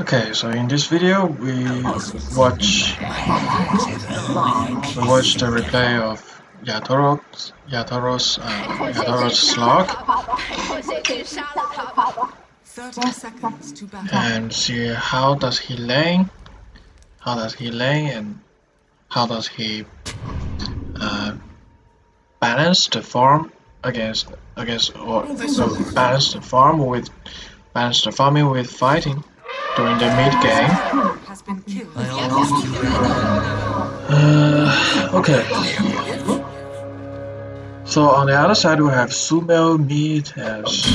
Okay, so in this video we watch we watch the replay of Yatoro's Yatoro's and uh, Yatoros Slark, and see how does he lane, how does he lane, and how does he uh, balance the farm against against or so balance the farm with balance the farming with fighting during the mid game. Uh, okay. So on the other side we have Sumail, Meat, as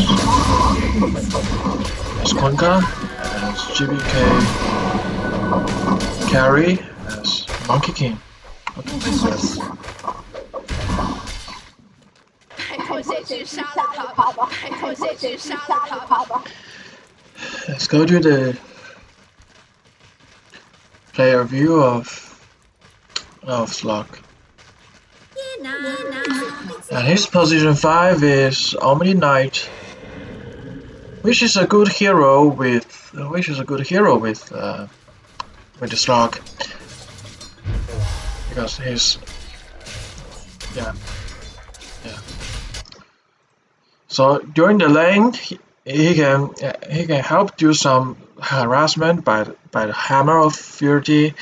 as Kunkka, as GBK, Carry, as Monkey King. Let's go to the player view of of Slark. And his position 5 is Omni Knight, which is a good hero with which is a good hero with uh, with the Slark because he's yeah yeah. So during the lane, he can he can help do some harassment by by the hammer of fury,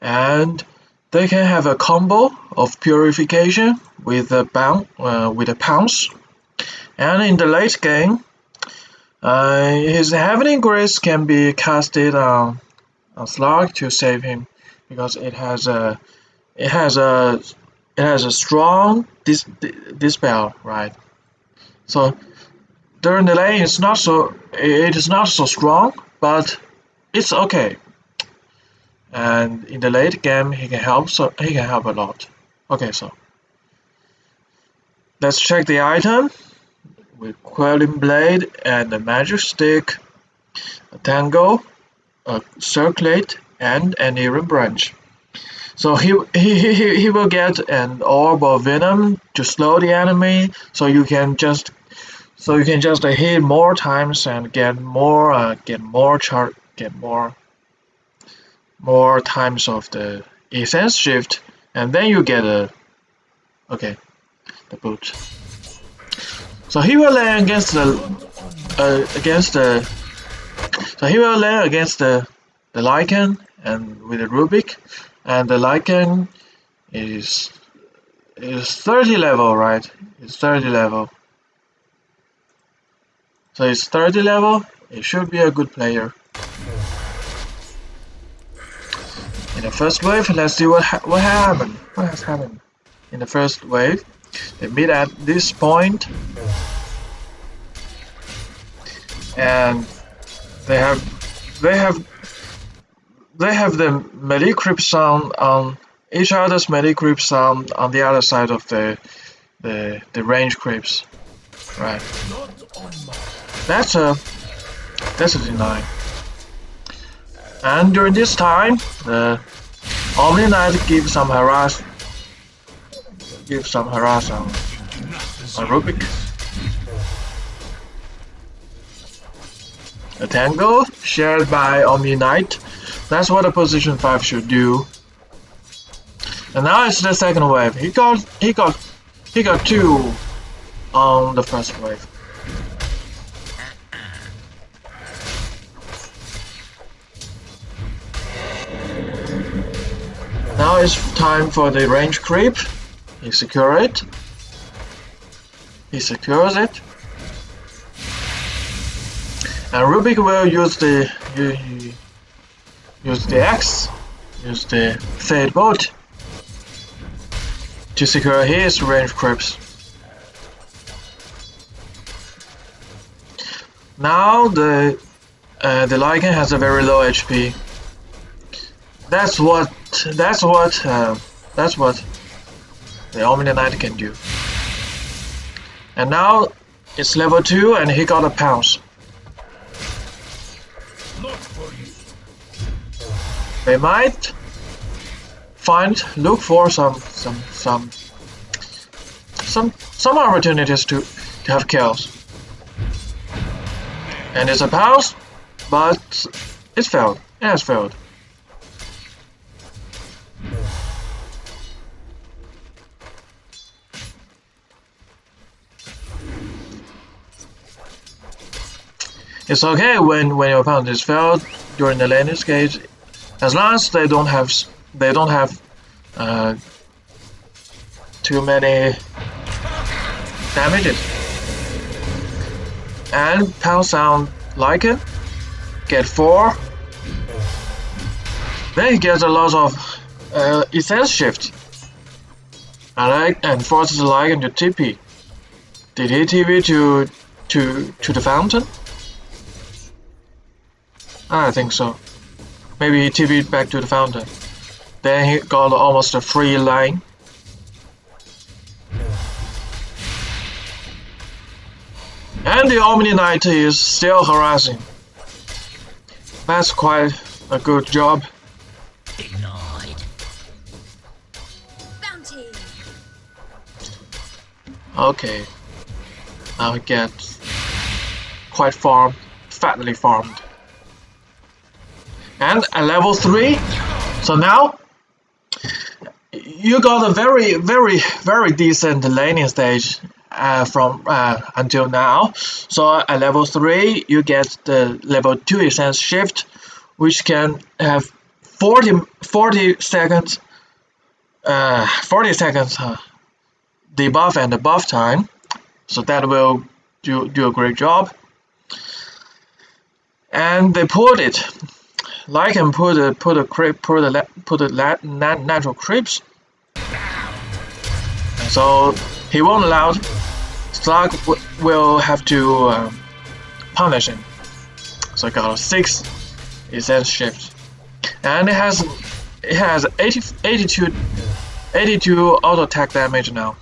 and they can have a combo of purification with a bound uh, with a pounce, and in the late game, uh, his heavenly grace can be casted on a Slark to save him because it has a it has a it has a strong dis, dispel right. So during the lane, it's not so it is not so strong, but it's okay. And in the late game, he can help. So he can help a lot. Okay, so let's check the item with Quelling Blade and a Magic Stick, a Tango, a Circlet, and an Iron Branch. So he, he, he, he will get an Orb of Venom to slow the enemy, so you can just so you can just uh, hit more times and get more uh, get more chart get more more times of the essence shift and then you get a okay the boot. So he will land against the uh, against the so he will land against the the Lycan and with the Rubick and the Lycan is is 30 level right? It's 30 level so it's 30 level it should be a good player. In the first wave let's see what ha what happened. What has happened? In the first wave they meet at this point. And they have they have they have the creep sound on each other's melee creep sound on the other side of the the the range creeps right that's a that's a deny. And during this time uh, the Omni Knight gives some harass give some harass on, on Rubick. A tango shared by Omni Knight. That's what a position 5 should do. And now it's the second wave. He got he got he got two on the first wave It's time for the range creep. He secure it. He secures it. And Rubick will use the use the X, use the Fade Bolt to secure his range creeps. Now the uh, the Lycan has a very low HP. That's what that's what uh, that's what the Omni Knight can do. And now it's level 2 and he got a pounce. They might find look for some some some some some opportunities to, to have kills. And it's a pounce, but It's failed. It has failed. It's okay when, when your opponent is failed during the laning stage, as long as they don't have they don't have uh, too many damages. And pound sound like it, get four. Then he gets a lot of uh, essence shift. I like and forces Lycan to TP. Did he TP to to to the fountain? Ah, I think so. Maybe he TP'd back to the fountain. Then he got almost a free line. And the Omni Knight is still harassing. That's quite a good job. Denied. Bounty. Okay. Now he gets quite farmed, fatly farmed. And at level 3, so now you got a very, very, very decent laning stage uh, from uh, until now. So at level 3, you get the level 2 essence shift, which can have 40, 40 seconds, uh, 40 seconds uh, debuff and buff time. So that will do, do a great job. And they put it, like and put a put a creep put a put a la- nat- natural creeps. So he won't allow. Slug will have to um, punish him. So I got a six essence shift, and it has it has 80, 82, 82 auto attack damage now.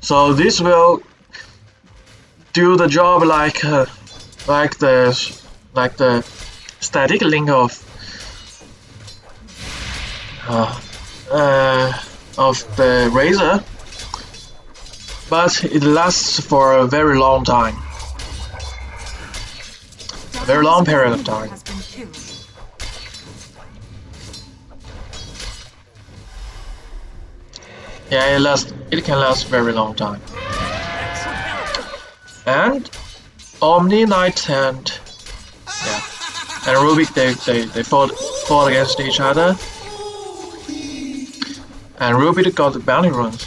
So this will do the job like uh, like the like the static link of uh, uh, of the razor, but it lasts for a very long time. A very long period of time. Yeah, it lasts. It can last very long time. And Omni Knight and and Rubick they, they, they fought fought against each other. And Rubick got the bounty runs.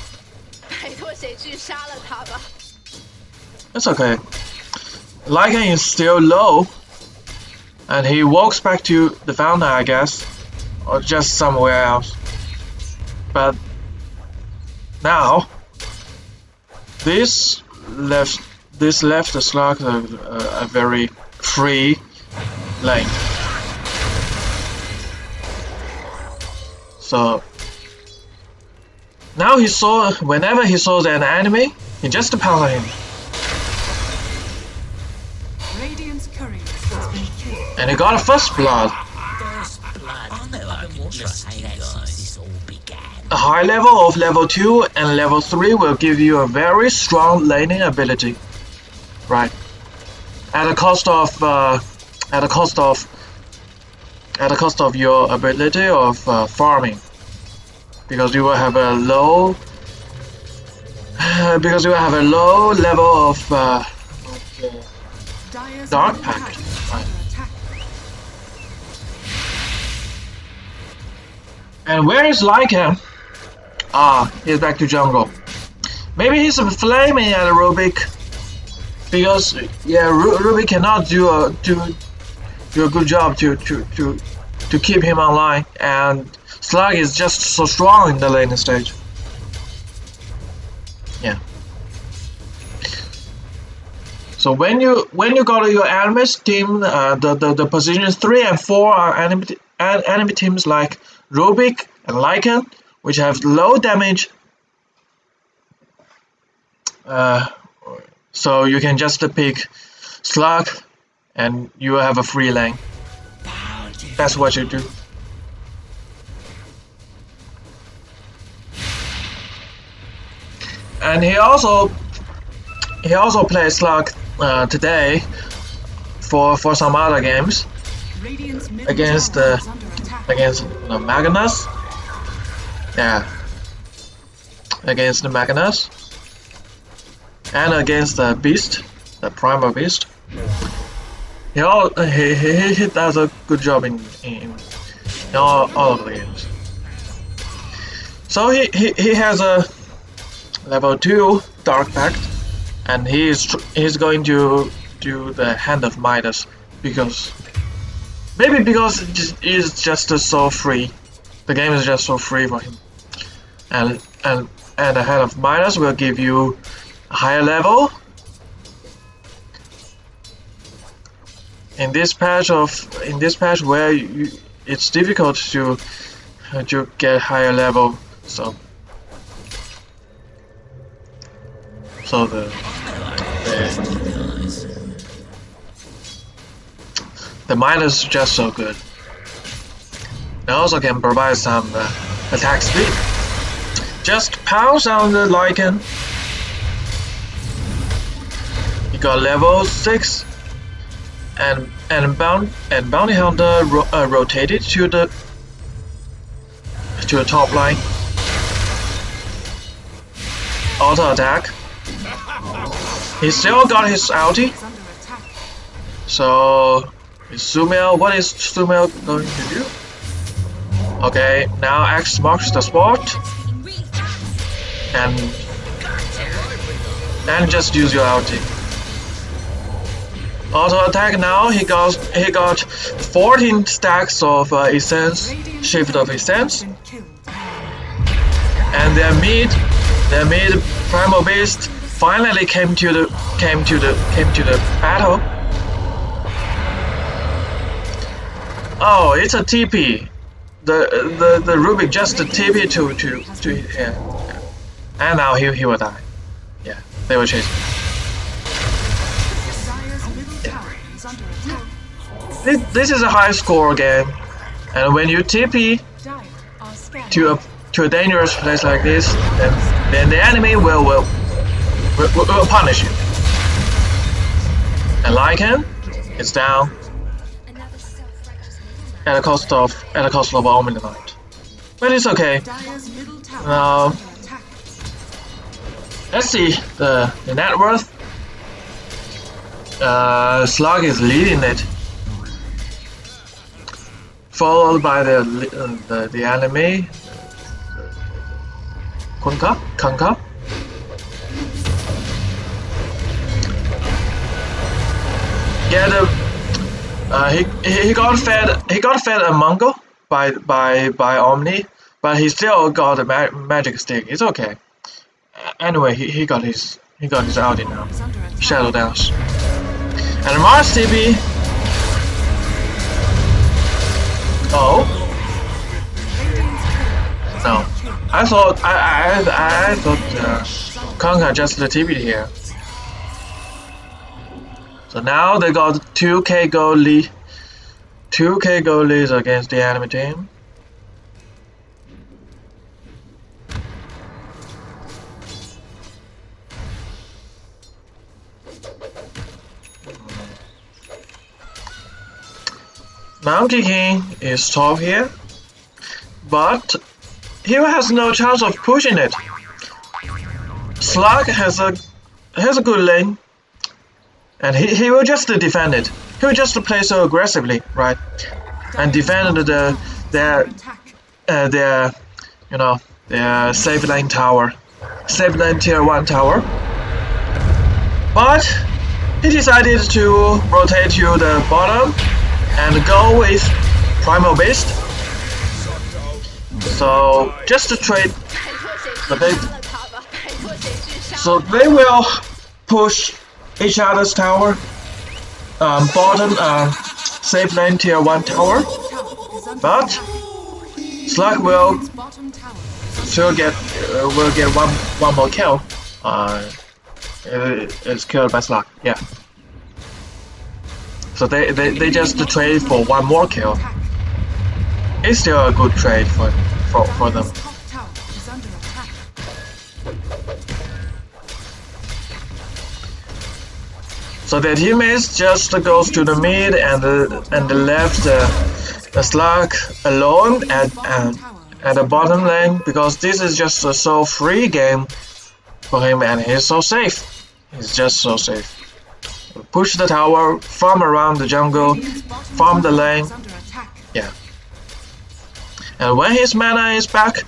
That's okay. Lycan is still low. And he walks back to the founder I guess. Or just somewhere else. But now this left this left the Slark a, a, a very free lane. So now he saw whenever he saw an enemy, he just pounded him. Radiant's courier has been killed. And he got a first blood. First blood. I know I've been trusting that this all began. A high level of level 2 and level 3 will give you a very strong laning ability. Right. At a cost of uh, at the cost of at a cost of your ability of uh, farming. Because you will have a low because you will have a low level of uh, Dark middle Pact, tower is right. And where is Lycan? Ah, he's back to jungle. Maybe he's flaming at Rubick. Because yeah, Ru- Rubick cannot do a do do a good job to to to to keep him online, and Slark is just so strong in the laning stage. Yeah. So when you when you go to your enemies team, uh, the, the the positions three and four are enemy enemy teams like Rubick and Lycan, which have low damage. Uh, so you can just pick Slark, and you have a free lane. That's what you do. And he also he also plays Slark uh, today for for some other games Against is against the Magnus. Yeah. Against the Magnus. And against the Beast, the Primal Beast. He, all, he, he, he does a good job in, in, in all, all of the games. So he, he, he has a level 2 Dark Pact and he is he's going to do the Hand of Midas because Maybe because it just- uh, so free. The game is just so free for him. And and and the Hand of Midas will give you a higher level. In this patch of in this patch where you, it's difficult to to get higher level, so so the the, the Midas is just so good. It also can provide some uh, attack speed. Just pounce on the Lycan You got level 6 and and bound and bounty hunter ro uh, rotated to the to the top line. Auto attack. He still got his ulti, so is Sumail, what is Sumail going to do? Okay, now X marks the spot. And and just use your ulti. Auto attack now. He got he got 14 stacks of uh, essence, shift of essence, and their mid their mid primal beast finally came to the came to the came to the battle. Oh, it's a TP. The the the Rubick just a TP to to to yeah. And now he he will die. Yeah, they will chase. him. This, this is a high score game, and when you TP to a to a dangerous place like this, then then the enemy will will will, will, punish you. And Lycan, it's down at the cost of at the cost of Omni Knight. But it's okay. Dire's middle tower No. is under attack. Let's see the the net worth. Uh, Slark is leading it, followed by the uh, the, the enemy. Kunkka, Kunkka. Yeah, the uh, he he got fed he got fed a Mango by by by Omni, but he still got a ma- magic stick. It's okay. Anyway, he, he got his he got his Audi now. Is under attack. Shadow Dance. And Mars TP. Oh turret has no! I thought I I I thought uh, Kunkka just the TV here. So now they got 2k goal lead. 2k goal leads against the enemy team. Monkey King is top here, but he has no chance of pushing it. Slark has a has a good lane, and he, he will just defend it. He will just play so aggressively, right? And defend the their uh, their you know their safe lane tower, safe lane tier one tower. But he decided to rotate to the bottom and the goal is primal beast. So just to trade the big. So they will push each other's tower, um, bottom uh, safe lane tier one tower, but Slark will still get uh, will get one one more kill. Uh, uh it's killed by Slark. Yeah. So they, they, they just trade for one more kill. It's still a good trade for for, for them. So their teammates just goes to the mid and the, and left uh, the Slark alone at uh, at the bottom lane because this is just a so free game for him and he's so safe. He's just so safe. Push the tower, farm around the jungle, farm the lane, Yeah. and when his mana is back,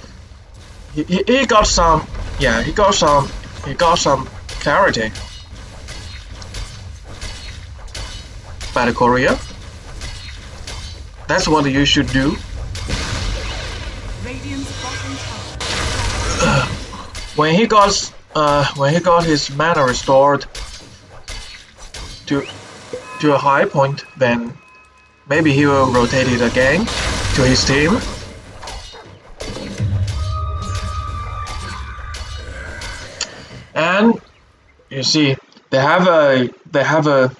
he, he, he got some, yeah, he got some, he got some clarity. Battle Korea. That's what you should do. When he got, uh, when he got his mana restored to to a high point, then maybe he will rotate it again to his team. And you see, they have a they have a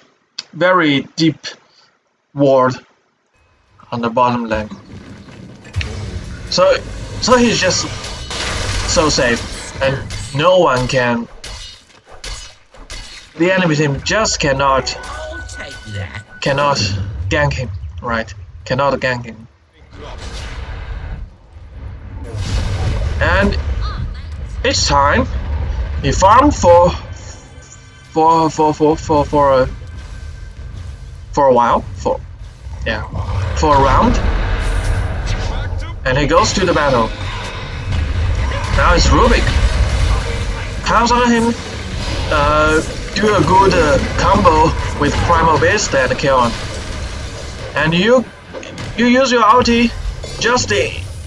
very deep ward on the bottom lane. So so he's just so safe, and no one can. The enemy team just cannot cannot gank him, right? Cannot gank him. And each time he farmed for for for for for for a for a while for yeah for a round and he goes to the battle. Now it's Rubick. Counts on him. Uh, do a good uh, combo with Primal Beast and kill. And you you use your ulti just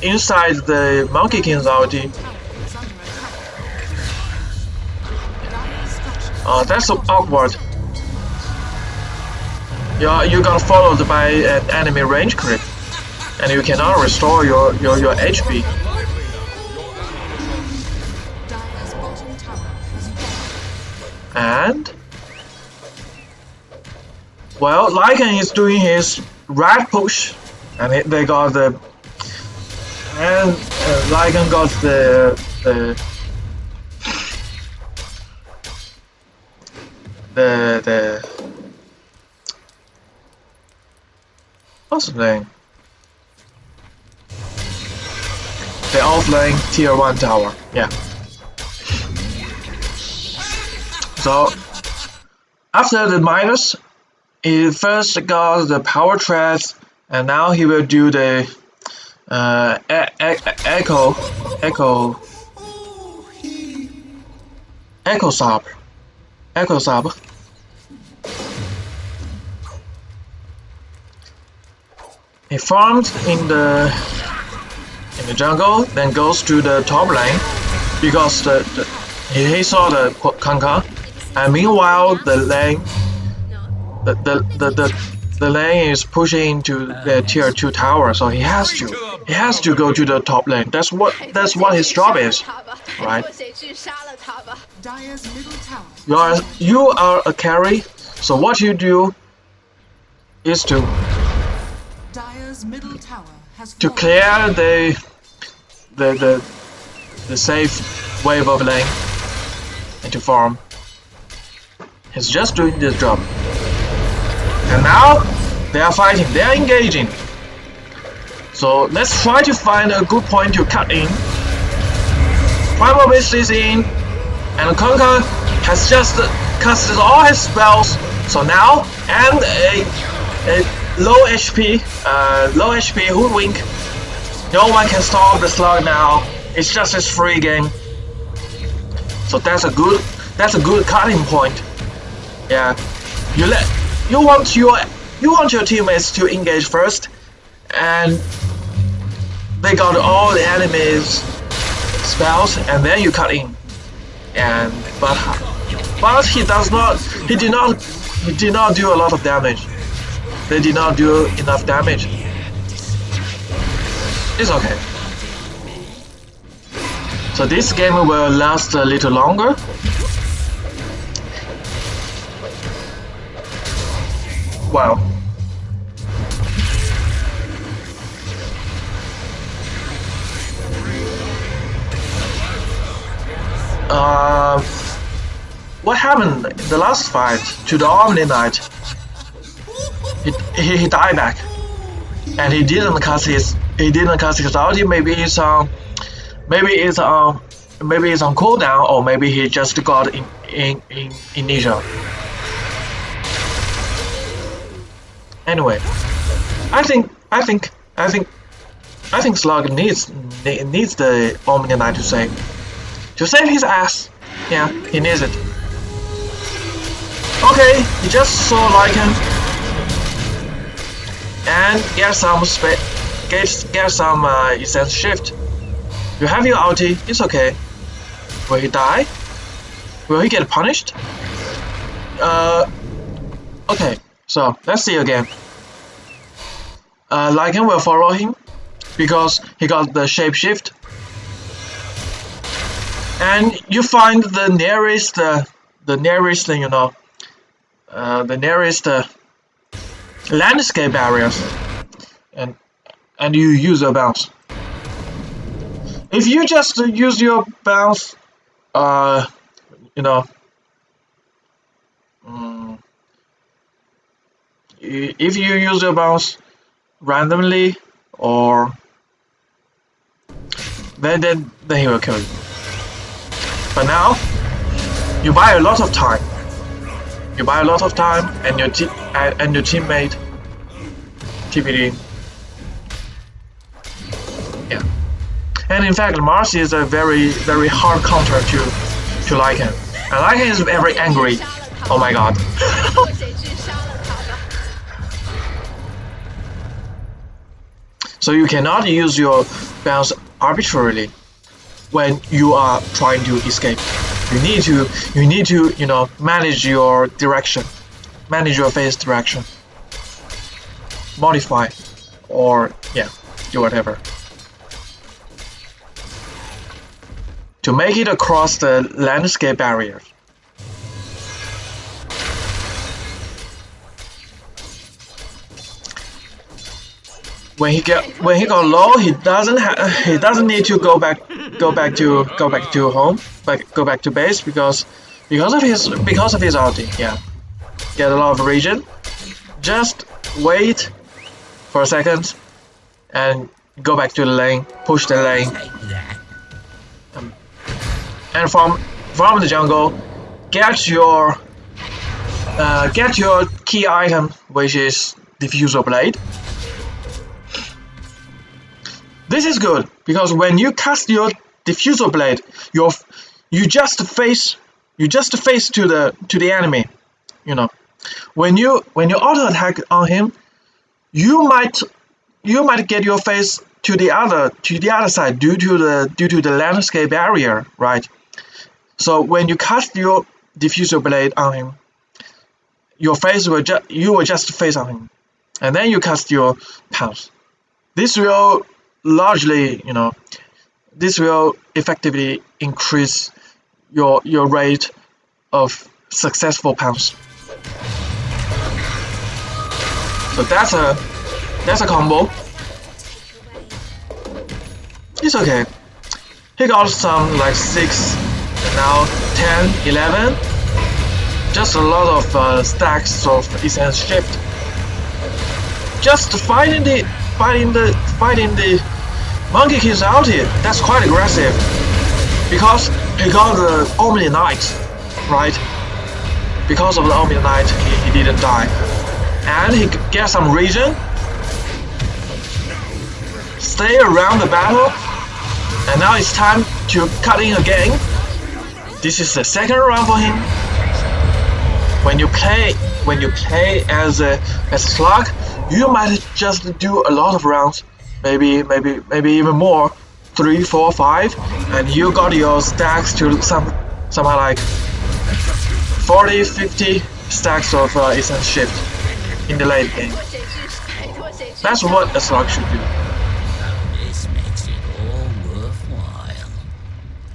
inside the Monkey King's ulti. Uh, that's so awkward. You you got followed by an enemy range creep, and you cannot restore your your, your HP. And well, Lycan is doing his right push, and it, they got the and uh, Lycan got the the the the what's the name? The offlane tier one tower. Yeah. So after the Midas, he first got the power threads, and now he will do the uh, e- e- echo, echo, Echo Sabre, Echo Sabre. He farms in the in the jungle, then goes to the top lane because the, the he, he saw the Kunkka, and meanwhile, the lane, the, the, the, the, the lane is pushing to uh, the tier 2 tower, so he has to. He has to go to the top lane. That's what that's what his job is, right? You are, you are a carry, so what you do is to to clear the the the the safe wave of lane and to farm he's just doing this job. And now they are fighting. They are engaging. So let's try to find a good point to cut in. Primal Beast is in. And Kunkka has just casted all his spells. So now and a, a low HP uh, low HP hoodwink no one can stop the Slark now. It's just his free game. So that's a good that's a good cutting point. Yeah. You let you want your you want your teammates to engage first and they got all the enemies spells and then you cut in. And but but he does not he did not he did not do a lot of damage. They did not do enough damage. It's okay. So this game will last a little longer. Wow. Um, what happened in the last fight to the Omni Knight? He, he, he died back, and he didn't cast his he didn't cast his ulti. Maybe it's on, maybe it's on, maybe it's on cooldown, or maybe he just got in in in initial. Anyway, I think I think I think I think Slark needs needs the Omni Knight to save to save his ass. Yeah, he needs it. Okay, he just saw Lycan and get some spa get get some uh, essence shift. You have your ulti, it's okay. Will he die? Will he get punished? Uh, okay, so let's see again. Uh, Lycan will follow him because he got the shapeshift. And you find the nearest, uh, the nearest, thing, you know, uh, the nearest uh, landscape barriers, and and you use your bounce. If you just use your bounce, uh, you know, mm, i- if you use your bounce randomly or then then then he will kill you. But now you buy a lot of time. You buy a lot of time and your and your teammate TPD. Yeah. And in fact Mars is a very very hard counter to to Lycan. And Lycan is very angry. Oh my god. So you cannot use your bounce arbitrarily when you are trying to escape. You need to you need to you know manage your direction, manage your face direction, modify, or yeah, do whatever. To make it across the landscape barrier. When he get when he got low, he doesn't he doesn't need to go back go back to go back to home, but go back to base because because of his because of his ulti. Yeah, get a lot of region. Just wait for a second and go back to the lane, push the lane, Take and from from the jungle, get your uh, get your key item, which is Diffusal Blade. This is good because when you cast your Diffusal Blade, you you just face you just face to the to the enemy. You know, when you when you auto attack on him, you might you might get your face to the other to the other side due to the due to the landscape barrier, right? So when you cast your Diffusal Blade on him, your face will just you will just face on him, and then you cast your pounce. This will largely, you know, this will effectively increase your your rate of successful pounce. So that's a that's a combo. It's okay. He got some like 6, now 10, 11. Just a lot of uh, stacks of essence shift. Just fighting the fighting the fighting the monkey king's ulti. That's quite aggressive. Because he got the Omni Knight, right? Because of the Omni Knight, he, he didn't die. And he gets some region. Stay around the battle. And now it's time to cut in again. This is the second round for him. When you play when you play as a as a Slark, you might just do a lot of rounds, maybe maybe maybe even more. Three four five and you got your stacks to some somehow like 40 50 stacks of uh, essence shift in the late game. That's what a Slark should do. This makes it all worthwhile.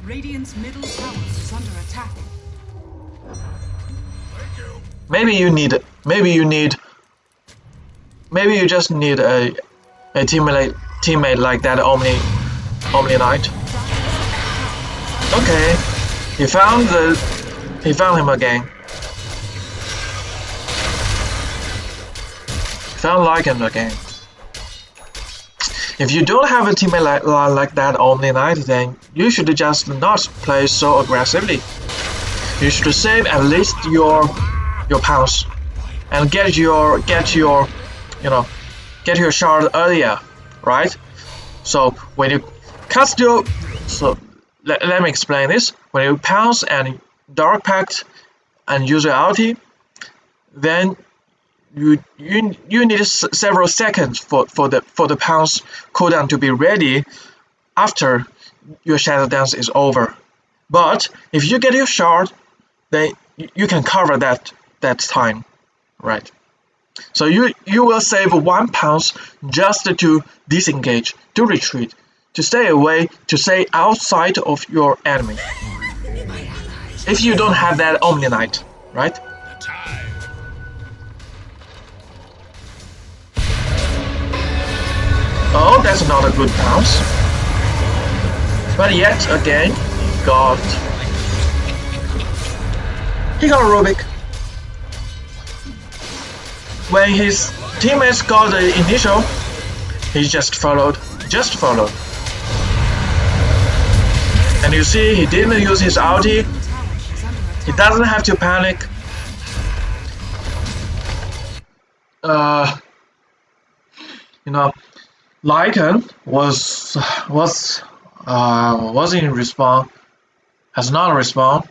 Middle is under attack. Maybe you need maybe you need maybe you just need a a teammate teammate like that Omni Omni Knight. Okay. he found the He found him again. Found Lycan again. If you don't have a teammate like, like that Omni Knight, then you should just not play so aggressively. You should save at least your your pounds and get your get your you know get your shard earlier, right? So when you cast your so let, let me explain this. When you pounce and dark pact and use your ulti, then you you you need several seconds for for the for the pounce cooldown to be ready after your shadow dance is over. But if you get your shard, then you can cover that that time, right? So you you will save one pounds just to disengage, to retreat, to stay away, to stay outside of your enemy. If you don't have that Omni Knight, right? Oh, that's not a good bounce. But yet again, he got... He got Rubick. When his teammates got the initial, he just followed, just followed. And you see, he didn't use his ulti. He doesn't have to panic. Uh, you know, Lycan was was uh, was in respawn, has not respawned,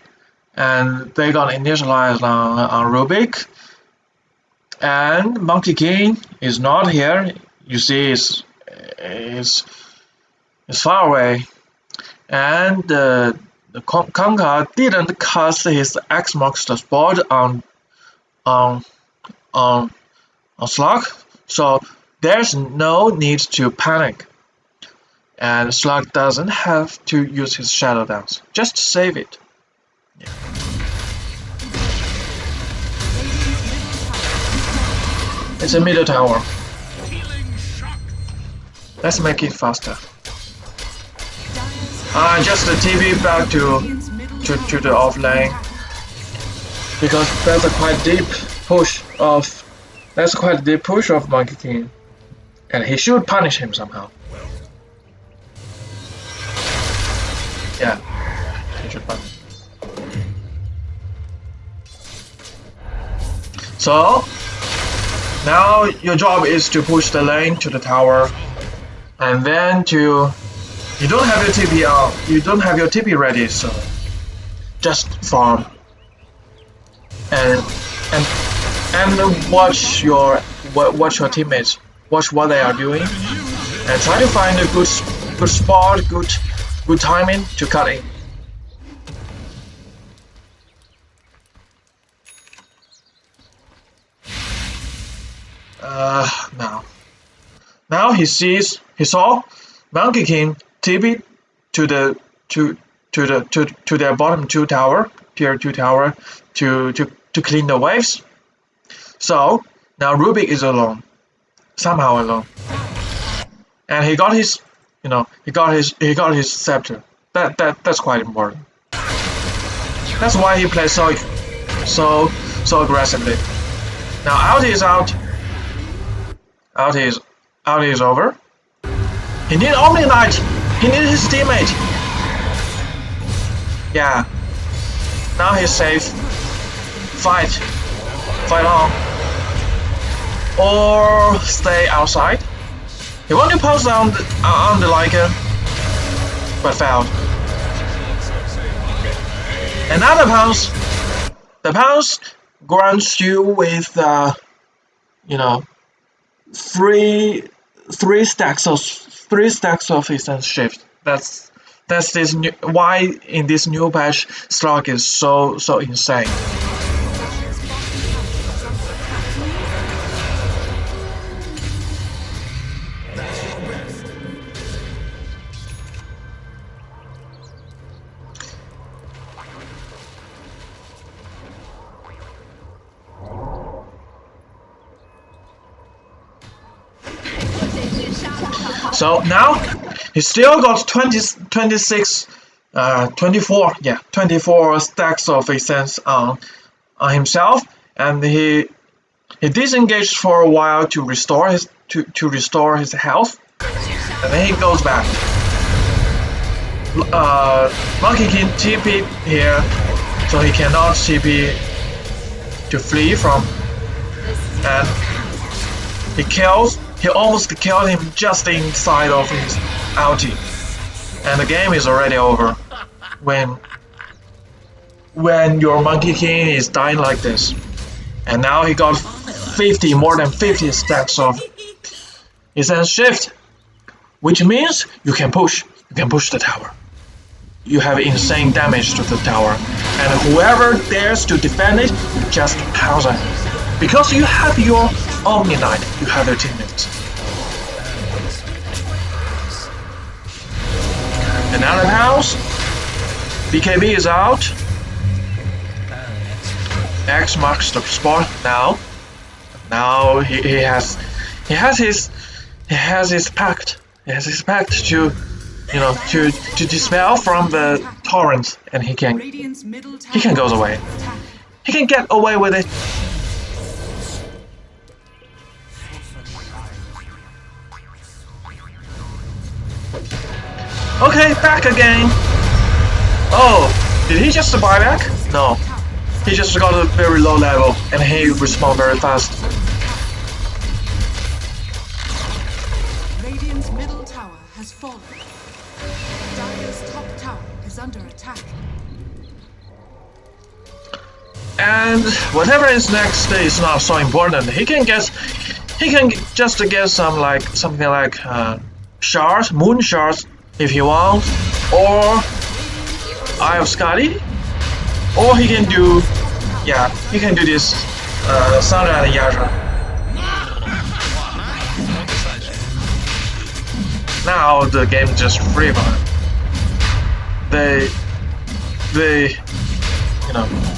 and they got initialized on, on Rubick. And Monkey King is not here. You see, is is is far away, and uh, the Kunkka didn't cast his X marks the spot on on on on Slark, so there's no need to panic. And Slark doesn't have to use his Shadow Dance. Just save it. Yeah. It's a middle tower. Let's make it faster. Uh, just the TV back to, to, to the off lane. Because that's a quite deep push of that's quite a deep push of Monkey King. And he should punish him somehow. Yeah, he should punish. So, now your job is to push the lane to the tower, and then to... You don't have your TP out, uh, you don't have your TP ready, so just farm. And, and, and watch your, watch your teammates watch what they are doing, and try to find a good good spot, good good timing to cut in. Uh, now, now he sees he saw Monkey King TP to the to to the to to their bottom two tower, tier two tower, to to to clean the waves. So now Rubick is alone somehow alone. And he got his, you know, he got his, he got his scepter. That that that's quite important. That's why he plays so, so, so aggressively. Now ulti is out. Ulti is, ulti is over. He need Omni Knight. He needed his teammate. Yeah. Now he's safe. Fight. Fight on or stay outside. He wanted to post on the, uh, on the Lycan, but failed. Another pounce. The pounce grants you with, uh, you know, three three stacks of three stacks of essence shift. That's that's this new why in this new patch Slark is so so insane. So now he still got 20, 26 uh, 24 yeah 24 stacks of essence on on himself. And he he disengaged for a while to restore his to, to restore his health. And then he goes back. Uh, Monkey King TP here. So he cannot TP to flee from. And he kills he almost killed him just inside of his ulti and the game is already over. When when your Monkey King is dying like this. And now he got 50 more than 50 stacks of essence shift. Which means you can push you can push the tower. You have insane damage to the tower. And whoever dares to defend it just pounce on it. Because you have your Omni Knight you have your teammates another house. BKB is out. X marks the spot now. Now he, he has he has his he has his pact. He has his pact to you know to to dispel from the torrent and he can Radiant's middle tower he can go away. he can get away with it okay back again oh did he just buy back no he just got a very low level and he respawned very fast Radiant's middle tower has fallen. Dire's top tower is under attack. and whatever is next is not so important. He can get, he can just get some like something like uh, shards, moon shards if he wants, or Eye of Skadi, or he can do, yeah, he can do this uh, Sange and Yasha. Now the game just free. They, they, you know.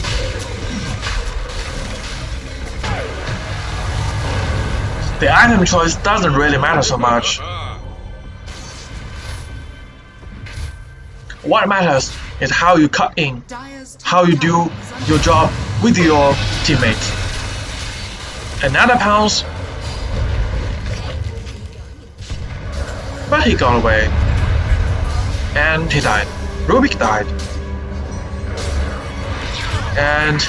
the item choice doesn't really matter so much. What matters is how you cut in, how you do your job with your teammates. Another pounce, but he got away, and he died. Rubick died, and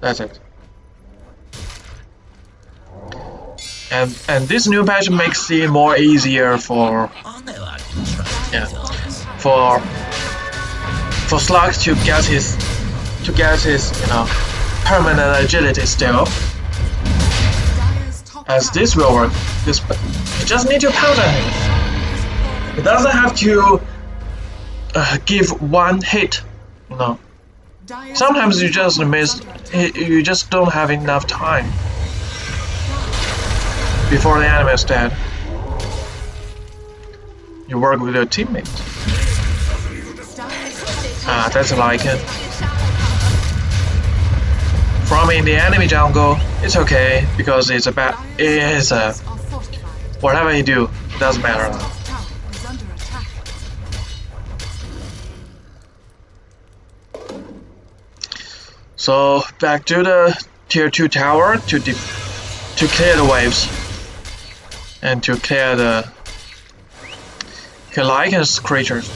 that's it. And and this new patch makes it more easier for Yeah. for for Slark to get his to get his you know permanent agility still as this will work. This you just need to at him. It doesn't have to uh, give one hit. Know. Sometimes you just miss. you just don't have enough time before the enemy is dead. You work with your top Ah, that's like it. From in the enemy jungle, it's okay because it's a bad. It's a whatever you do doesn't matter. So back to the tier two tower to to clear the waves and to clear the Lycan's creatures.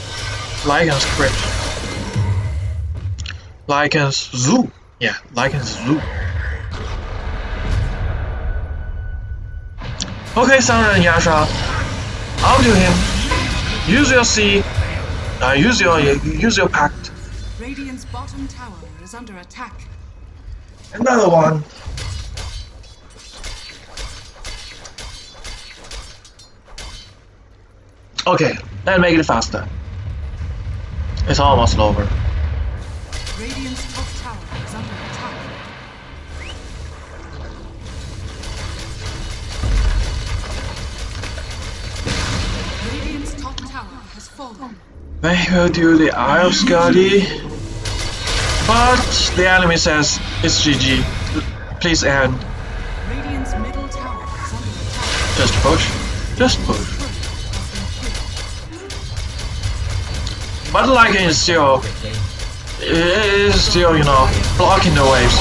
Lycan's creatures. Lycan's zoo. Yeah, Lycan's zoo. Okay, and Yasha, I'll do him. Use your C. Uh, use your use your pact. Radiant's bottom tower is under attack. Another one. Okay, let's make it faster. It's almost over. Radiant's top tower is under attack. Radiant's top tower has fallen. They will do the of Skadi. But the enemy says it's GG. Please end. Radiant's middle tower is under attack. Just push. Just push. But Lycan is still is still you know blocking the waves.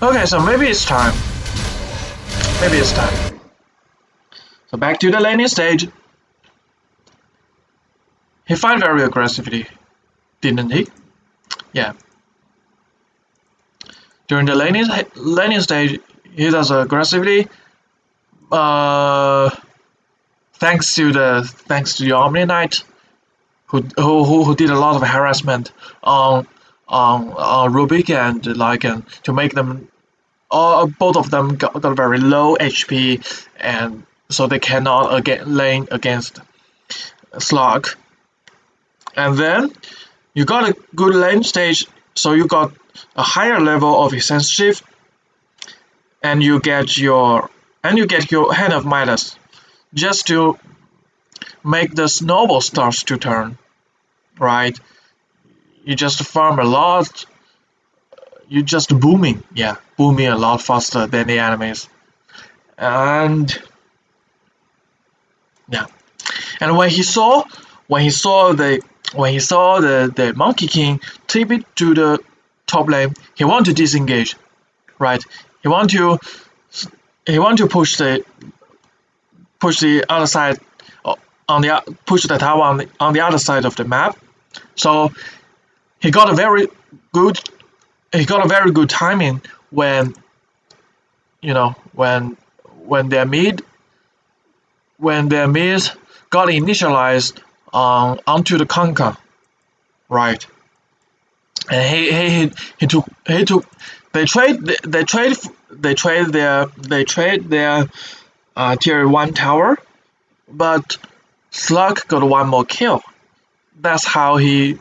Okay, so maybe it's time. Maybe it's time. So back to the laning stage. He fight very aggressively, didn't he? Yeah. During the laning stage, he does aggressively. Uh, thanks to the thanks to the Omni Knight, who who who, did a lot of harassment on on on Rubick and Lycan to make them all both of them got, got very low HP and so they cannot again lane against Slark. And then you got a good lane stage, so you got a higher level of shift, and you get your and you get your hand of Midas, just to make the snowball starts to turn, right? You just farm a lot. You just booming, yeah, booming a lot faster than the enemies, and yeah, and when he saw when he saw the when he saw the, the Monkey King tip it to the top lane, he want to disengage, right? He want to he want to push the push the other side uh, on the push the tower on the, on the other side of the map. So he got a very good he got a very good timing when you know when when their mid when their mid got initialized on onto the Kunkka, right? And he he he, he took he took they trade they trade they trade their they trade their uh, tier one tower, but Slark got one more kill. That's how he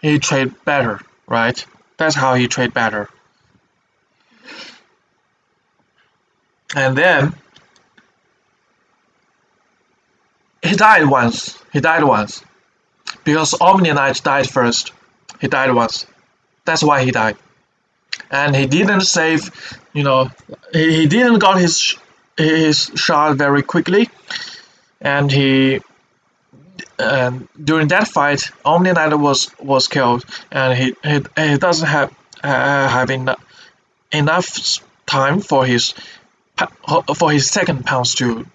he trade better, right? That's how he trade better. And then he died once. He died once. Because Omni Knight died first. He died once. That's why he died. And he didn't save, you know, he, he didn't got his his shot very quickly. And he and during that fight, Omni Knight was was killed, and he he, he doesn't have uh, have enough enough time for his for his second pounce to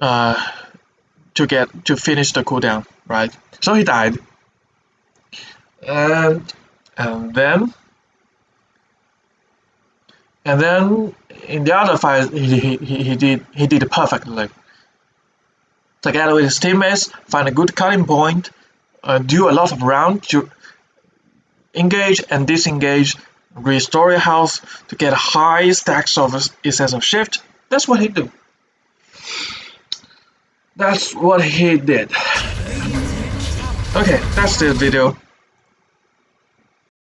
uh to get to finish the cooldown, right? So he died, and and then and then in the other fight he, he, he did he did perfectly. Together with his teammates, find a good cutting point, uh, do a lot of round to engage and disengage, restore your health to get high stacks of of shift. That's what he do That's what he did. Okay, that's the video.